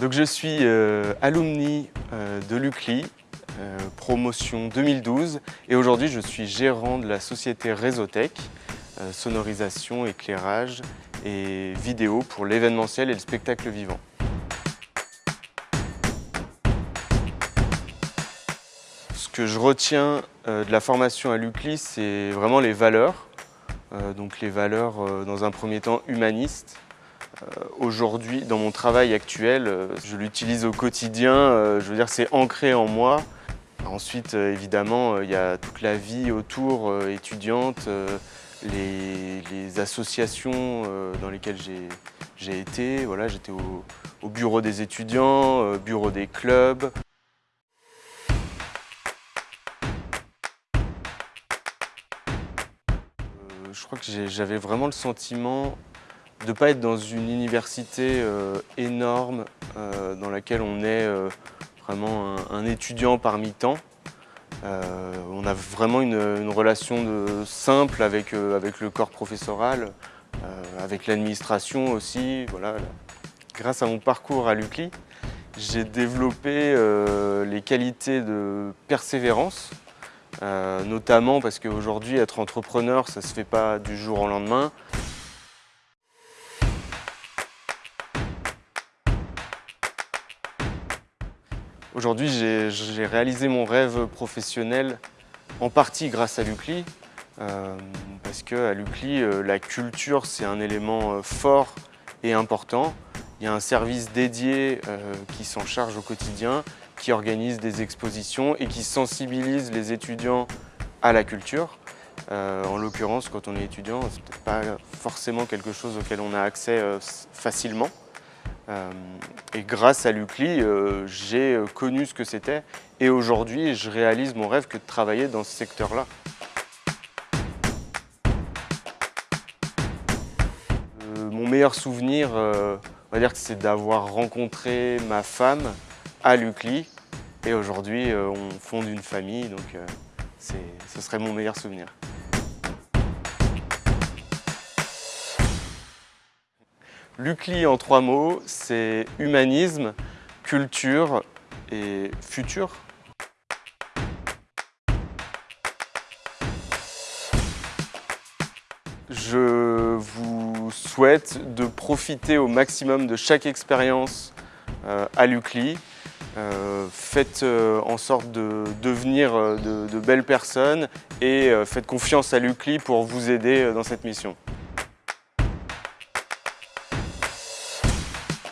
Je suis euh, alumni euh, de l'UCLI, euh, promotion 2012, et aujourd'hui je suis gérant de la société Réseautech, sonorisation, éclairage et vidéo pour l'événementiel et le spectacle vivant. Ce que je retiens de la formation à l'UCLI, c'est vraiment les valeurs. Donc les valeurs, dans un premier temps, humanistes, aujourd'hui, dans mon travail actuel, euh, je l'utilise au quotidien, euh, je veux dire c'est ancré en moi. Ensuite, évidemment, il y a toute la vie autour, étudiante, les, associations dans lesquelles j'ai été. Voilà, J'étais au, au, bureau des étudiants, bureau des clubs. je crois que j'avais vraiment le sentiment de ne pas être dans une université euh, énorme euh, dans laquelle on est euh, vraiment un, étudiant parmi tant. on a vraiment une, relation simple avec, avec le corps professoral, avec l'administration aussi. Voilà. Grâce à mon parcours à l'UCLI, j'ai développé les qualités de persévérance, notamment parce qu'aujourd'hui, être entrepreneur, ça ne se fait pas du jour au lendemain. Aujourd'hui, j'ai réalisé mon rêve professionnel en partie grâce à l'UCLI, euh, parce qu'à l'UCLI, euh, la culture, c'est un élément euh, fort et important. Il y a un service dédié qui s'en charge au quotidien, qui organise des expositions et qui sensibilise les étudiants à la culture. en l'occurrence, quand on est étudiant, c'est peut-être pas forcément quelque chose auquel on a accès facilement. Euh, et grâce à l'UCLI, euh, j'ai euh, connu ce que c'était et aujourd'hui, je réalise mon rêve que de travailler dans ce secteur-là. mon meilleur souvenir, on va dire que c'est d'avoir rencontré ma femme à l'UCLI et aujourd'hui, on fonde une famille, donc ce serait mon meilleur souvenir. L'UCLI en trois mots, c'est humanisme, culture et futur. Je vous souhaite de profiter au maximum de chaque expérience euh, à l'UCLI. Euh, faites euh, en sorte de devenir de belles personnes et faites confiance à l'UCLI pour vous aider dans cette mission.